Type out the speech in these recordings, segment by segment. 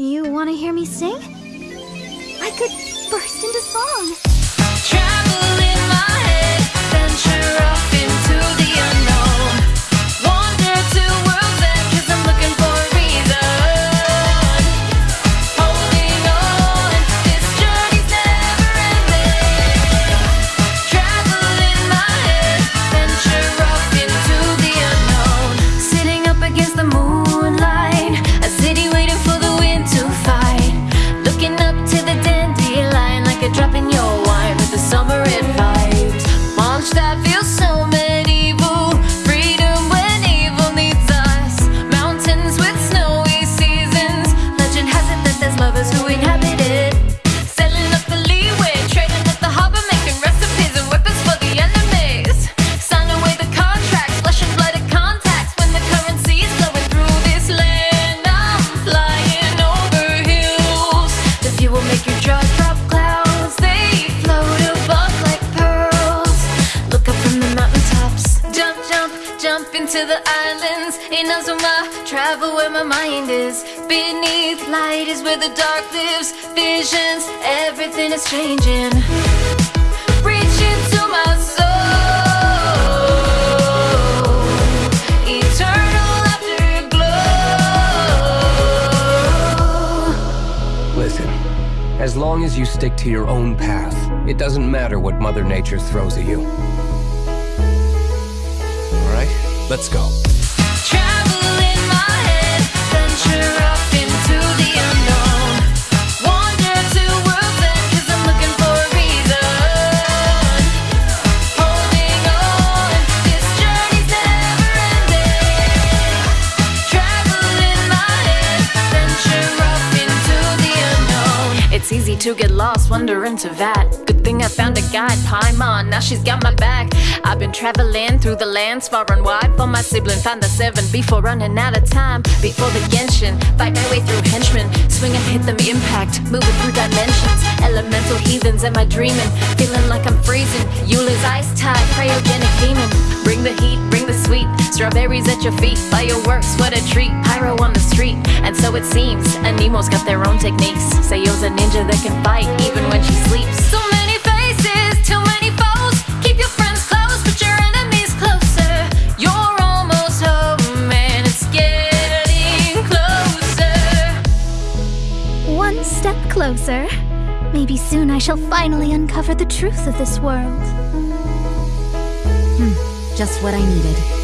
You want to hear me sing? I could burst into song. Travel into the islands. Inazuma, travel where my mind is. Beneath light is where the dark lives. Visions, everything is changing. My soul. Eternal afterglow. Listen, as long as you stick to your own path, it doesn't matter what Mother Nature throws at you. Let's go. To. It's easy to get lost, wander into that. Thing I found a guide, Paimon, now she's got my back. I've been traveling through the lands far and wide for my sibling. Found the seven before running out of time. Before the Genshin, fight my way through henchmen. Swing and hit them, impact, moving through dimensions. Elemental heathens, am I dreaming? Feeling like I'm freezing. Eula's ice tide, cryogenic demon. Bring the heat, bring the sweet. Strawberries at your feet, fireworks, what a treat. Pyro on the street, and so it seems. Anemo's got their own techniques. Sayu's a ninja that can fight even when she sleeps. So many closer. Maybe soon I shall finally uncover the truth of this world. Hmm, just what I needed.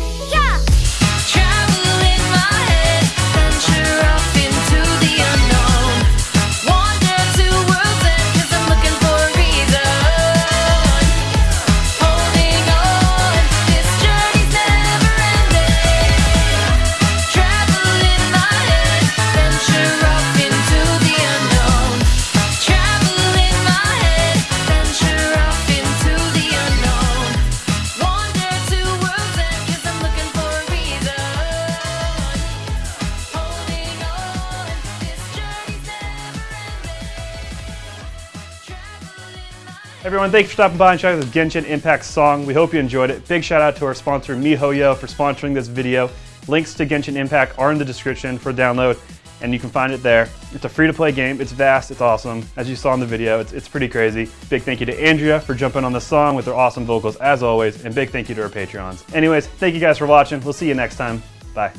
Everyone, thank you for stopping by and checking out this Genshin Impact song. We hope you enjoyed it. Big shout out to our sponsor MiHoYo for sponsoring this video. Links to Genshin Impact are in the description for download, and you can find it there. It's a free-to-play game. It's vast. It's awesome. As you saw in the video, it's, it's pretty crazy. Big thank you to Andrea for jumping on the song with her awesome vocals as always, and big thank you to our Patreons. Anyways, thank you guys for watching. We'll see you next time. Bye.